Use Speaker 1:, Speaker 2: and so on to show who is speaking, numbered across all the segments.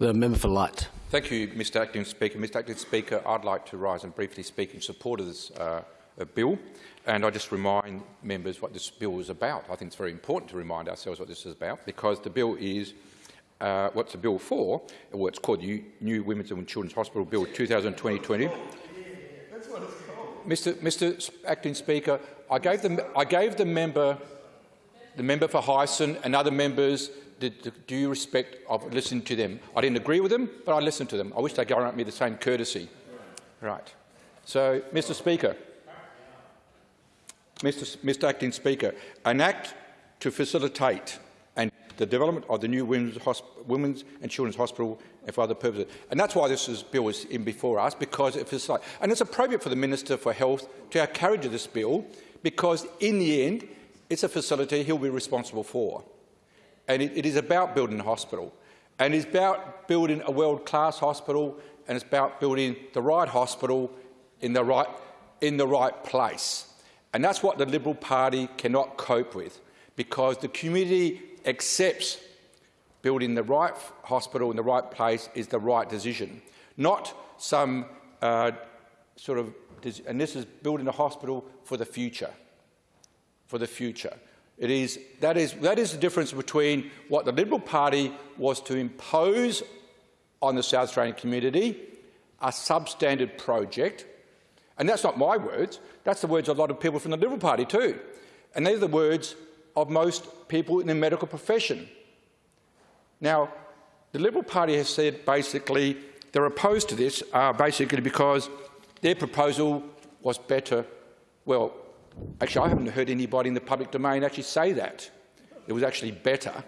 Speaker 1: The member for Light.
Speaker 2: Thank you, Mr Acting Speaker. Mr Acting Speaker, I'd like to rise and briefly speak in support of this uh, bill. And I just remind members what this bill is about. I think it's very important to remind ourselves what this is about because the bill is uh, what's the bill for? Well, it's called the New Women's and Children's Hospital Bill 2020. Mr. Mr. Acting Speaker, I gave the I gave the member, the member for Heysen and other members the, the due respect of listening to them. I didn't agree with them, but I listened to them. I wish they'd grant me the same courtesy. Right. So, Mr. Speaker, Mr. Mr. Acting Speaker, an act to facilitate and the development of the new women's, women's and children's hospital and for other purposes. And that's why this is, bill is in before us, because it facilitates. And it's appropriate for the Minister for Health to have carriage of this bill, because in the end, it's a facility he'll be responsible for. And it, it is about building a hospital. And it's about building a world-class hospital, and it's about building the right hospital in the right, in the right place. And that's what the Liberal Party cannot cope with, because the community accepts building the right hospital in the right place is the right decision, not some uh, sort of, and this is building a hospital for the future, for the future. It is, that, is, that is the difference between what the Liberal Party was to impose on the South Australian community, a substandard project, and that's not my words, that's the words of a lot of people from the Liberal Party too. And they're the words of most people in the medical profession. Now, the Liberal Party has said basically they're opposed to this uh, basically because their proposal was better. Well, actually, I haven't heard anybody in the public domain actually say that. It was actually better.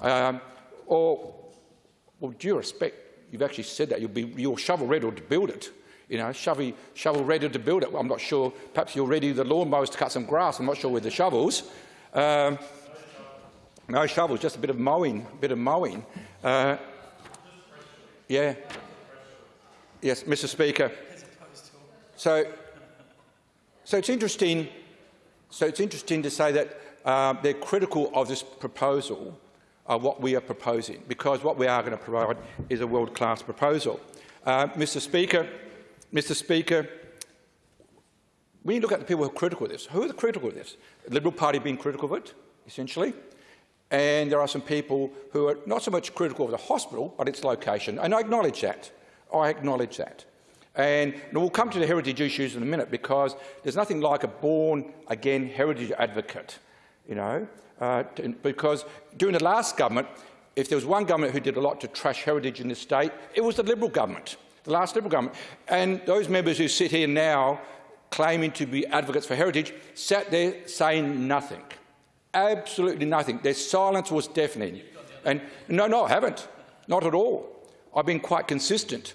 Speaker 2: Um, or, well, due respect, you've actually said that. You'll be you're shovel ready to build it. You know, shovel, shovel ready to build it. Well, I'm not sure. Perhaps you're ready the lawnmowers to cut some grass. I'm not sure with the shovels. Um, no shovels, just a bit of mowing. A bit of mowing. Uh, yeah. Yes, Mr. Speaker. So, so it's interesting. So it's interesting to say that uh, they're critical of this proposal, of what we are proposing, because what we are going to provide is a world-class proposal. Uh, Mr. Speaker, Mr Speaker, when you look at the people who are critical of this, who are the critical of this? The Liberal Party being critical of it, essentially, and there are some people who are not so much critical of the hospital, but its location, and I acknowledge that. I acknowledge that. And, we'll come to the heritage issues in a minute because there's nothing like a born-again heritage advocate, you know, uh, to, because during the last government, if there was one government who did a lot to trash heritage in this state, it was the Liberal government the last Liberal government. And those members who sit here now claiming to be advocates for heritage sat there saying nothing. Absolutely nothing. Their silence was deafening. And no, no, I haven't. Not at all. I've been quite consistent.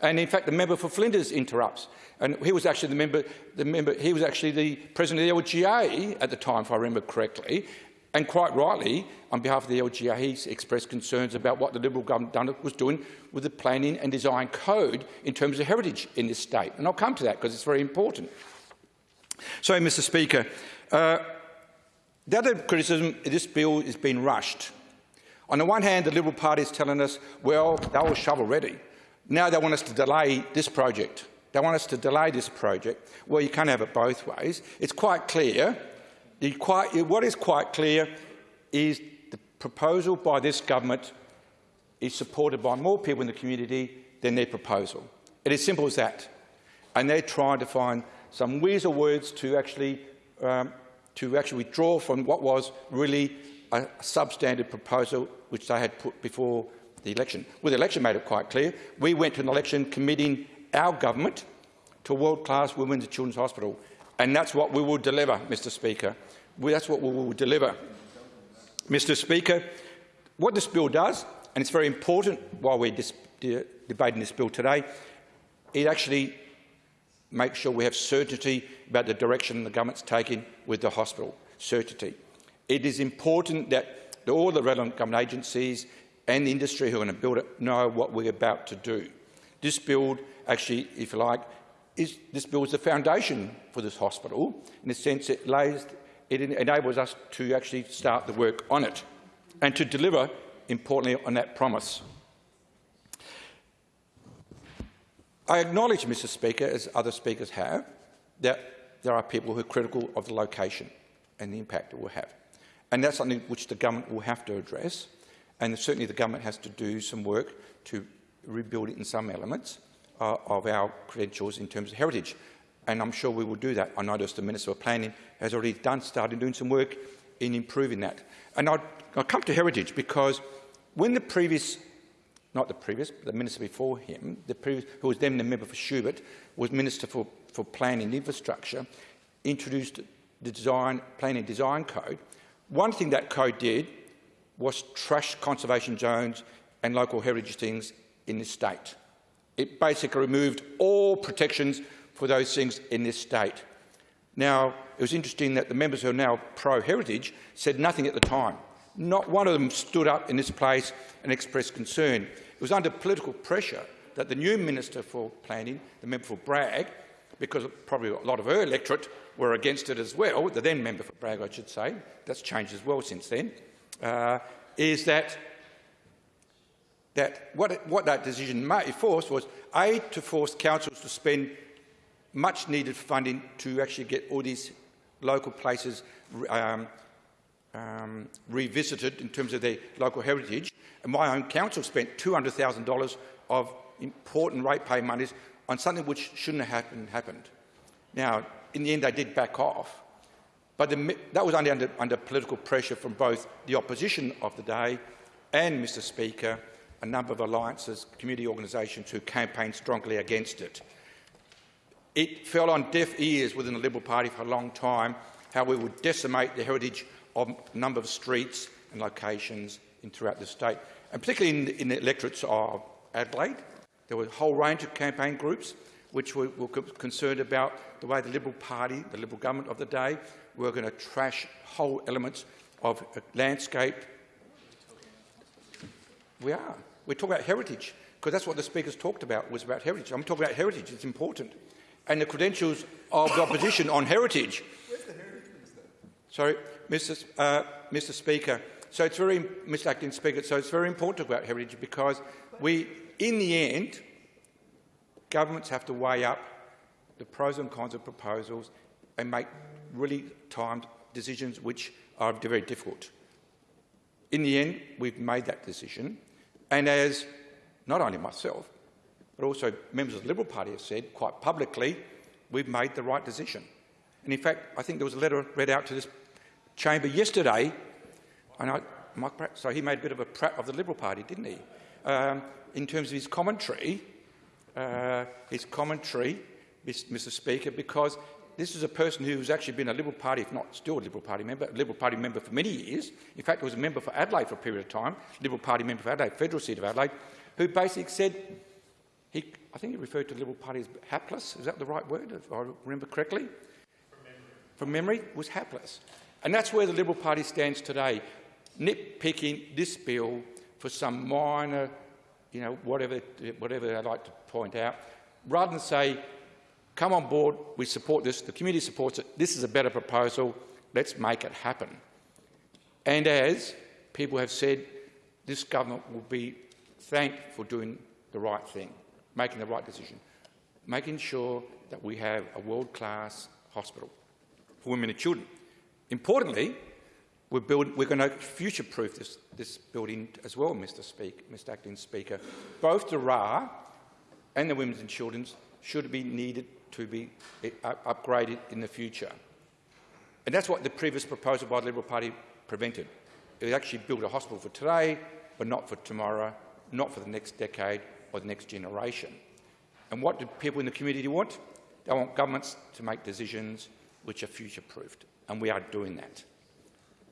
Speaker 2: And in fact, the member for Flinders interrupts. And he was actually the member, the member, he was actually the president of the LGA at the time, if I remember correctly. And quite rightly, on behalf of the LGA, he expressed concerns about what the Liberal government was doing with the planning and design code in terms of heritage in this state. And I'll come to that because it's very important. So, Mr Speaker, uh, the other criticism, this bill has been rushed. On the one hand, the Liberal Party is telling us, well, they were shovel ready. Now they want us to delay this project. They want us to delay this project. Well, you can't have it both ways. It's quite clear what is quite clear is the proposal by this government is supported by more people in the community than their proposal. It is simple as that. And they're trying to find some weasel words to actually, um, to actually withdraw from what was really a substandard proposal which they had put before the election. Well, the election made it quite clear. We went to an election committing our government to world-class women's and children's hospital. And that's what we will deliver, Mr Speaker. That's what we will deliver. Mr Speaker, what this bill does, and it's very important while we're de debating this bill today, it actually makes sure we have certainty about the direction the government's taking with the hospital. Certainty. It is important that all the relevant government agencies and the industry who are going to build it know what we're about to do. This build actually, if you like, is, this bill is the foundation for this hospital. In a sense, it, lays, it enables us to actually start the work on it and to deliver, importantly, on that promise. I acknowledge, Mr Speaker, as other speakers have, that there are people who are critical of the location and the impact it will have. And that's something which the government will have to address. And certainly the government has to do some work to rebuild it in some elements uh, of our credentials in terms of heritage. And I'm sure we will do that. I noticed the Minister of Planning has already done, started doing some work in improving that. And I'll, I'll come to heritage because when the previous, not the previous, the minister before him, the previous, who was then the member for Schubert, was Minister for, for Planning and Infrastructure, introduced the design, planning design code. One thing that code did was trash conservation zones and local heritage things in this state. It basically removed all protections for those things in this state. Now, it was interesting that the members who are now pro-heritage said nothing at the time. Not one of them stood up in this place and expressed concern. It was under political pressure that the new Minister for Planning, the member for Bragg, because probably a lot of her electorate were against it as well, the then member for Bragg, I should say, that's changed as well since then, uh, is that, that what, it, what that decision may force was, A, to force councils to spend much needed funding to actually get all these local places um, um, revisited in terms of their local heritage. And my own council spent $200,000 of important ratepay monies on something which shouldn't have happened. happened. Now, in the end, they did back off, but the, that was only under, under political pressure from both the opposition of the day and, Mr Speaker, a number of alliances, community organisations who campaigned strongly against it. It fell on deaf ears within the Liberal Party for a long time how we would decimate the heritage of a number of streets and locations in, throughout the state, and particularly in in the electorates of Adelaide. There were a whole range of campaign groups which were, were concerned about the way the Liberal Party, the Liberal government of the day, were going to trash whole elements of a landscape. We are. We're talking about heritage, because that's what the speakers talked about, was about heritage. I'm talking about heritage. It's important and the credentials of the opposition on heritage. Where's Sorry, Mr. Uh, Mr. Speaker. So it's very, Mr. Acting Speaker. So it's very important to talk about heritage because we, in the end, governments have to weigh up the pros and cons of proposals and make really timed decisions which are very difficult. In the end, we've made that decision, and as not only myself, but also members of the Liberal Party have said quite publicly, we've made the right decision. And in fact, I think there was a letter read out to this chamber yesterday, and I, Mike Pratt, so he made a bit of a Pratt of the Liberal Party, didn't he? Um, in terms of his commentary, uh, his commentary, Mr Speaker, because this is a person who's actually been a Liberal Party, if not still a Liberal Party member, a Liberal Party member for many years. In fact, he was a member for Adelaide for a period of time, Liberal Party member for Adelaide, federal seat of Adelaide, who basically said he, I think he referred to the Liberal Party as hapless. Is that the right word, if I remember correctly? From memory. From memory, was hapless. And that's where the Liberal Party stands today, nitpicking this bill for some minor, you know, whatever, whatever they like to point out, rather than say, come on board, we support this, the community supports it, this is a better proposal, let's make it happen. And as people have said, this government will be thanked for doing the right thing making the right decision, making sure that we have a world-class hospital for women and children. Importantly, we're, build, we're going to future-proof this, this, building as well, Mr. Speak, Mr. Acting Speaker. Both the RA and the Women's and Children's should be needed to be eh, upgraded in the future. And that's what the previous proposal by the Liberal Party prevented. It actually built a hospital for today, but not for tomorrow, not for the next decade, or the next generation. And what do people in the community want? They want governments to make decisions which are future-proofed, and we are doing that.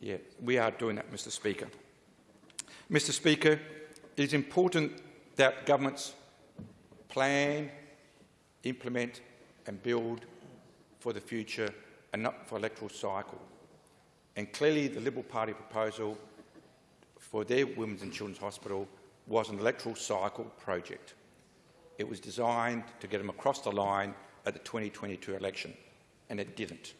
Speaker 2: Yeah, we are doing that, Mr Speaker. Mr Speaker, it is important that governments plan, implement and build for the future and not for electoral cycle. And clearly the Liberal Party proposal for their Women's and Children's Hospital was an electoral cycle project. It was designed to get them across the line at the 2022 election, and it didn't.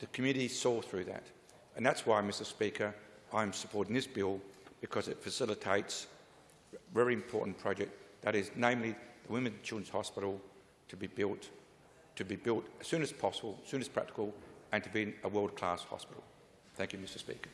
Speaker 2: The community saw through that. And that's why, Mr Speaker, I'm supporting this bill, because it facilitates a very important project That is, namely, the Women's and Children's Hospital to be built, to be built as soon as possible, as soon as practical, and to be a world-class hospital. Thank you, Mr Speaker.